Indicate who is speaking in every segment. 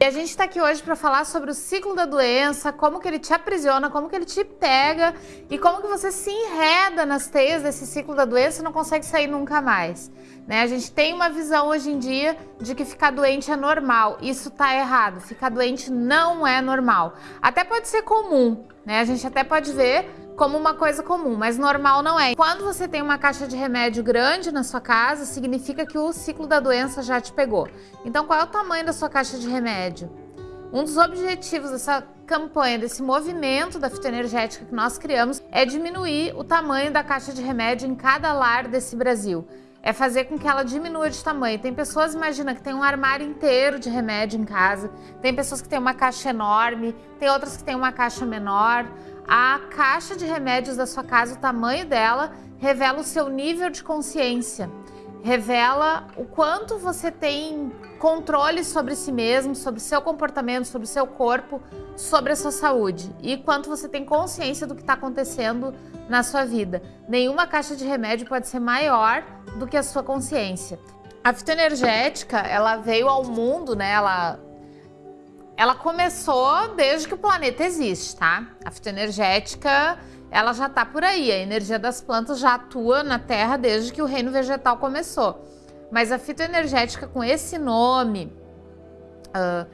Speaker 1: E a gente está aqui hoje para falar sobre o ciclo da doença, como que ele te aprisiona, como que ele te pega e como que você se enreda nas teias desse ciclo da doença e não consegue sair nunca mais. Né? A gente tem uma visão hoje em dia de que ficar doente é normal. Isso está errado. Ficar doente não é normal. Até pode ser comum, né? A gente até pode ver como uma coisa comum, mas normal não é. Quando você tem uma caixa de remédio grande na sua casa, significa que o ciclo da doença já te pegou. Então, qual é o tamanho da sua caixa de remédio? Um dos objetivos dessa campanha, desse movimento da fitoenergética que nós criamos, é diminuir o tamanho da caixa de remédio em cada lar desse Brasil. É fazer com que ela diminua de tamanho. Tem pessoas, imagina, que tem um armário inteiro de remédio em casa, tem pessoas que têm uma caixa enorme, tem outras que têm uma caixa menor. A caixa de remédios da sua casa, o tamanho dela, revela o seu nível de consciência. Revela o quanto você tem controle sobre si mesmo, sobre seu comportamento, sobre seu corpo, sobre a sua saúde. E quanto você tem consciência do que está acontecendo na sua vida. Nenhuma caixa de remédio pode ser maior do que a sua consciência. A fitoenergética, ela veio ao mundo, né? Ela ela começou desde que o planeta existe, tá? A fitoenergética, ela já tá por aí. A energia das plantas já atua na Terra desde que o reino vegetal começou. Mas a fitoenergética com esse nome, uh,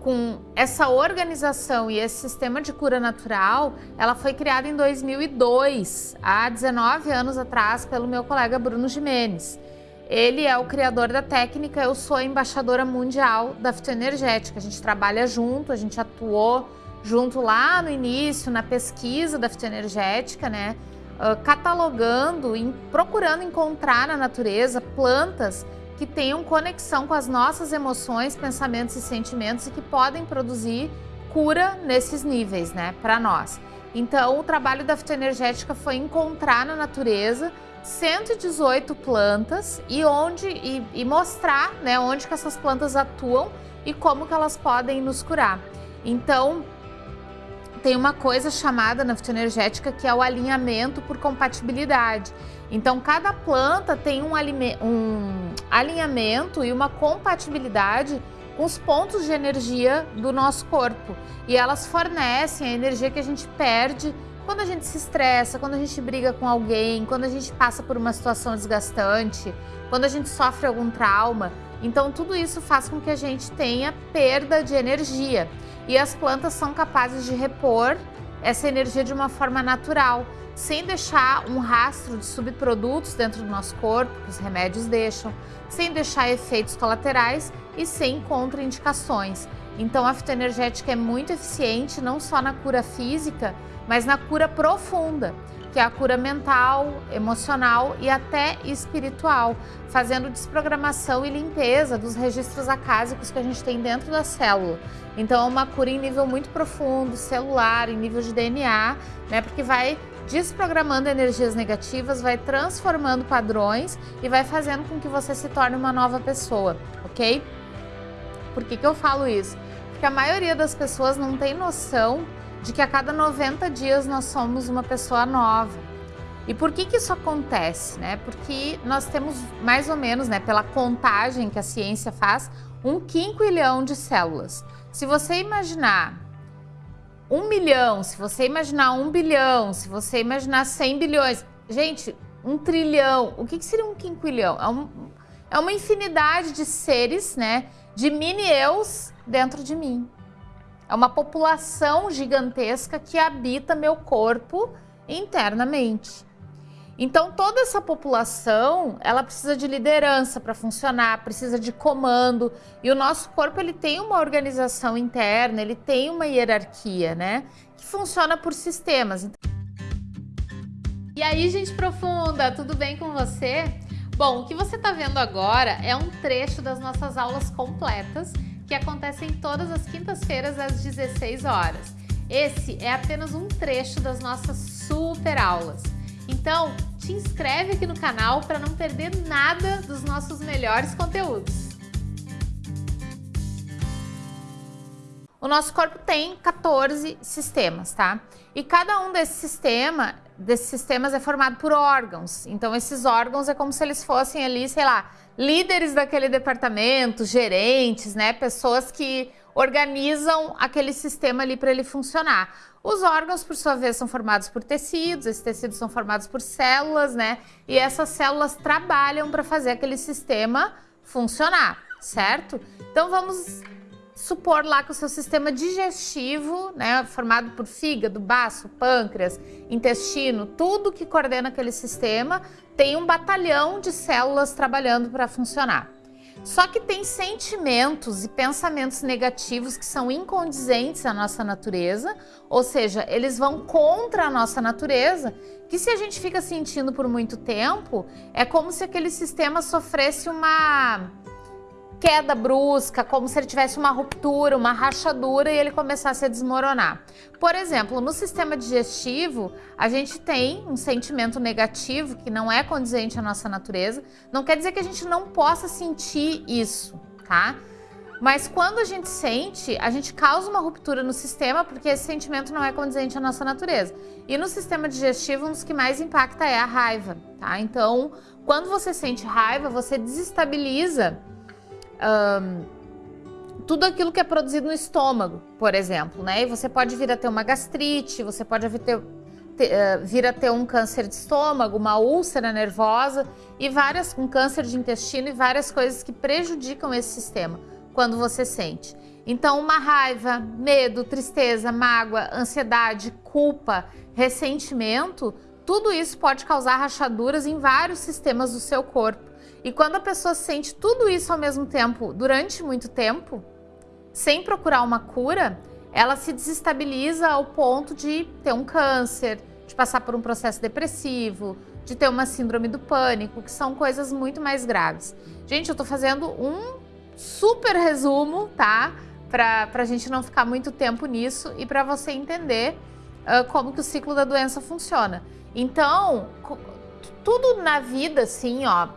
Speaker 1: com essa organização e esse sistema de cura natural, ela foi criada em 2002, há 19 anos atrás, pelo meu colega Bruno Jimenez. Ele é o criador da técnica, eu sou a embaixadora mundial da fitoenergética. A gente trabalha junto, a gente atuou junto lá no início, na pesquisa da fitoenergética, né? Uh, catalogando e procurando encontrar na natureza plantas que tenham conexão com as nossas emoções, pensamentos e sentimentos e que podem produzir cura nesses níveis, né, para nós. Então, o trabalho da fitoenergética foi encontrar na natureza 118 plantas e onde e, e, mostrar né, onde que essas plantas atuam e como que elas podem nos curar. Então, tem uma coisa chamada na fitoenergética que é o alinhamento por compatibilidade. Então, cada planta tem um, um alinhamento e uma compatibilidade com os pontos de energia do nosso corpo. E elas fornecem a energia que a gente perde quando a gente se estressa, quando a gente briga com alguém, quando a gente passa por uma situação desgastante, quando a gente sofre algum trauma, então tudo isso faz com que a gente tenha perda de energia. E as plantas são capazes de repor essa energia de uma forma natural, sem deixar um rastro de subprodutos dentro do nosso corpo, que os remédios deixam, sem deixar efeitos colaterais e sem contraindicações. Então a fitoenergética é muito eficiente não só na cura física, mas na cura profunda, que é a cura mental, emocional e até espiritual, fazendo desprogramação e limpeza dos registros acásicos que a gente tem dentro da célula. Então é uma cura em nível muito profundo, celular, em nível de DNA, né? Porque vai desprogramando energias negativas, vai transformando padrões e vai fazendo com que você se torne uma nova pessoa, ok? Por que, que eu falo isso? Porque a maioria das pessoas não tem noção de que a cada 90 dias nós somos uma pessoa nova. E por que que isso acontece? Né? Porque nós temos mais ou menos, né, pela contagem que a ciência faz, um quinquilhão de células. Se você imaginar um milhão, se você imaginar um bilhão, se você imaginar 100 bilhões, gente, um trilhão, o que, que seria um quinquilhão? É, um, é uma infinidade de seres, né, de mini-eus dentro de mim. É uma população gigantesca que habita meu corpo internamente. Então toda essa população, ela precisa de liderança para funcionar, precisa de comando, e o nosso corpo ele tem uma organização interna, ele tem uma hierarquia, né, que funciona por sistemas. E aí, gente profunda, tudo bem com você? Bom, o que você está vendo agora é um trecho das nossas aulas completas que acontecem todas as quintas-feiras às 16 horas. Esse é apenas um trecho das nossas super aulas. Então, te inscreve aqui no canal para não perder nada dos nossos melhores conteúdos. O nosso corpo tem 14 sistemas, tá? E cada um desses, desses sistemas é formado por órgãos. Então, esses órgãos é como se eles fossem ali, sei lá, líderes daquele departamento, gerentes, né, pessoas que organizam aquele sistema ali para ele funcionar. Os órgãos, por sua vez, são formados por tecidos, esses tecidos são formados por células, né? E essas células trabalham para fazer aquele sistema funcionar, certo? Então vamos supor lá que o seu sistema digestivo, né, formado por fígado, baço, pâncreas, intestino, tudo que coordena aquele sistema, tem um batalhão de células trabalhando para funcionar. Só que tem sentimentos e pensamentos negativos que são incondizentes à nossa natureza, ou seja, eles vão contra a nossa natureza, que se a gente fica sentindo por muito tempo, é como se aquele sistema sofresse uma queda brusca, como se ele tivesse uma ruptura, uma rachadura e ele começasse a desmoronar. Por exemplo, no sistema digestivo, a gente tem um sentimento negativo que não é condizente à nossa natureza. Não quer dizer que a gente não possa sentir isso, tá? Mas quando a gente sente, a gente causa uma ruptura no sistema porque esse sentimento não é condizente à nossa natureza. E no sistema digestivo, um dos que mais impacta é a raiva, tá? Então, quando você sente raiva, você desestabiliza tudo aquilo que é produzido no estômago, por exemplo, né? E você pode vir a ter uma gastrite, você pode vir, ter, ter, uh, vir a ter um câncer de estômago, uma úlcera nervosa e várias, um câncer de intestino e várias coisas que prejudicam esse sistema quando você sente. Então, uma raiva, medo, tristeza, mágoa, ansiedade, culpa, ressentimento, tudo isso pode causar rachaduras em vários sistemas do seu corpo. E quando a pessoa sente tudo isso ao mesmo tempo, durante muito tempo, sem procurar uma cura, ela se desestabiliza ao ponto de ter um câncer, de passar por um processo depressivo, de ter uma síndrome do pânico, que são coisas muito mais graves. Gente, eu tô fazendo um super resumo, tá? Pra, pra gente não ficar muito tempo nisso e para você entender uh, como que o ciclo da doença funciona. Então, tudo na vida, assim, ó,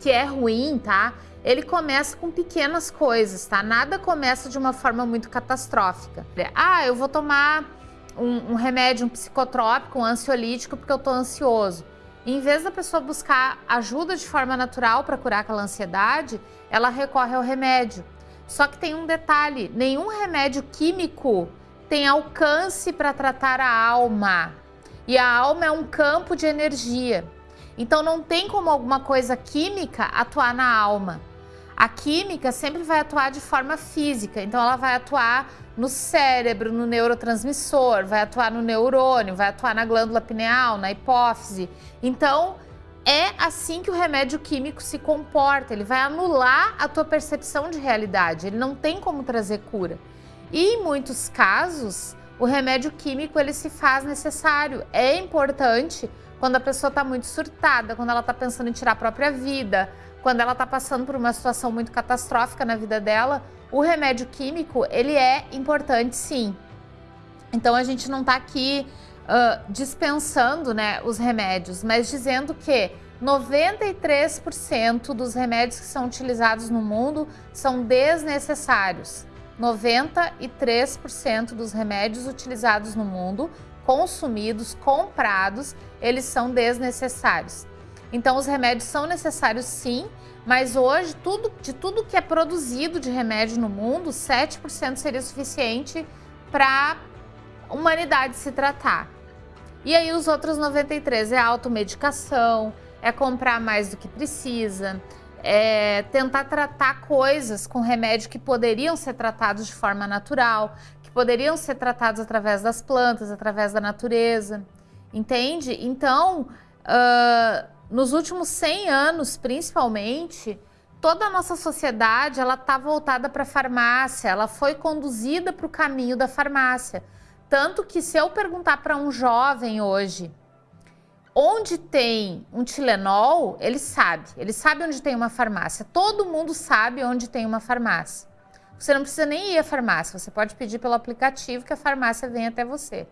Speaker 1: que é ruim, tá? Ele começa com pequenas coisas, tá? Nada começa de uma forma muito catastrófica. Ah, eu vou tomar um, um remédio, um psicotrópico, um ansiolítico porque eu tô ansioso. Em vez da pessoa buscar ajuda de forma natural para curar aquela ansiedade, ela recorre ao remédio. Só que tem um detalhe: nenhum remédio químico tem alcance para tratar a alma. E a alma é um campo de energia. Então não tem como alguma coisa química atuar na alma. A química sempre vai atuar de forma física, então ela vai atuar no cérebro, no neurotransmissor, vai atuar no neurônio, vai atuar na glândula pineal, na hipófise. Então é assim que o remédio químico se comporta, ele vai anular a tua percepção de realidade, ele não tem como trazer cura. E em muitos casos, o remédio químico ele se faz necessário, é importante quando a pessoa está muito surtada, quando ela está pensando em tirar a própria vida, quando ela está passando por uma situação muito catastrófica na vida dela, o remédio químico, ele é importante sim. Então a gente não está aqui uh, dispensando né, os remédios, mas dizendo que 93% dos remédios que são utilizados no mundo são desnecessários. 93% dos remédios utilizados no mundo consumidos, comprados, eles são desnecessários. Então os remédios são necessários sim, mas hoje tudo, de tudo que é produzido de remédio no mundo, 7% seria suficiente para a humanidade se tratar. E aí os outros 93 é automedicação, é comprar mais do que precisa, é tentar tratar coisas com remédio que poderiam ser tratados de forma natural, poderiam ser tratados através das plantas, através da natureza, entende? Então, uh, nos últimos 100 anos, principalmente, toda a nossa sociedade ela está voltada para a farmácia, ela foi conduzida para o caminho da farmácia. Tanto que se eu perguntar para um jovem hoje onde tem um Tilenol, ele sabe. Ele sabe onde tem uma farmácia. Todo mundo sabe onde tem uma farmácia. Você não precisa nem ir à farmácia, você pode pedir pelo aplicativo que a farmácia vem até você.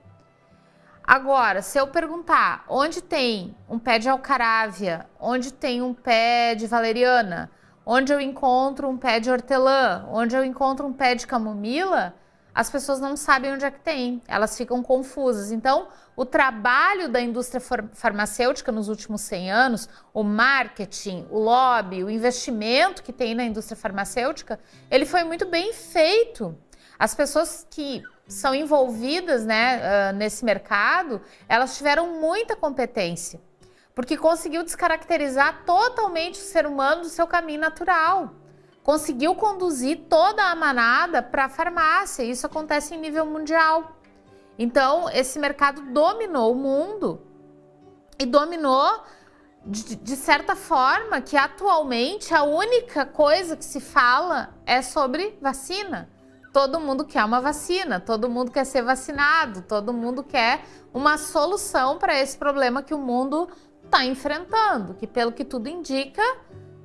Speaker 1: Agora, se eu perguntar onde tem um pé de alcarávia, onde tem um pé de valeriana, onde eu encontro um pé de hortelã, onde eu encontro um pé de camomila, as pessoas não sabem onde é que tem, elas ficam confusas. Então, o trabalho da indústria farmacêutica nos últimos 100 anos, o marketing, o lobby, o investimento que tem na indústria farmacêutica, ele foi muito bem feito. As pessoas que são envolvidas né, uh, nesse mercado, elas tiveram muita competência, porque conseguiu descaracterizar totalmente o ser humano do seu caminho natural. Conseguiu conduzir toda a manada para a farmácia, isso acontece em nível mundial. Então, esse mercado dominou o mundo e dominou de, de, certa forma que atualmente a única coisa que se fala é sobre vacina todo mundo quer uma vacina, todo mundo quer ser vacinado, todo mundo quer uma solução para esse problema que o mundo está enfrentando, que pelo que tudo indica,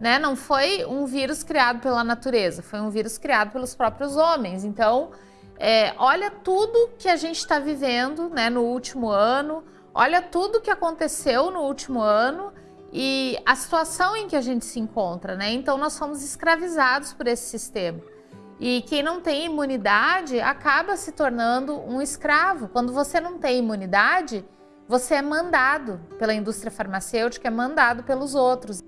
Speaker 1: né, não foi um vírus criado pela natureza, foi um vírus criado pelos próprios homens. Então, é, olha tudo que a gente está vivendo né, no último ano, olha tudo que aconteceu no último ano e a situação em que a gente se encontra. Né? Então, nós somos escravizados por esse sistema. E quem não tem imunidade acaba se tornando um escravo. Quando você não tem imunidade, você é mandado pela indústria farmacêutica, é mandado pelos outros.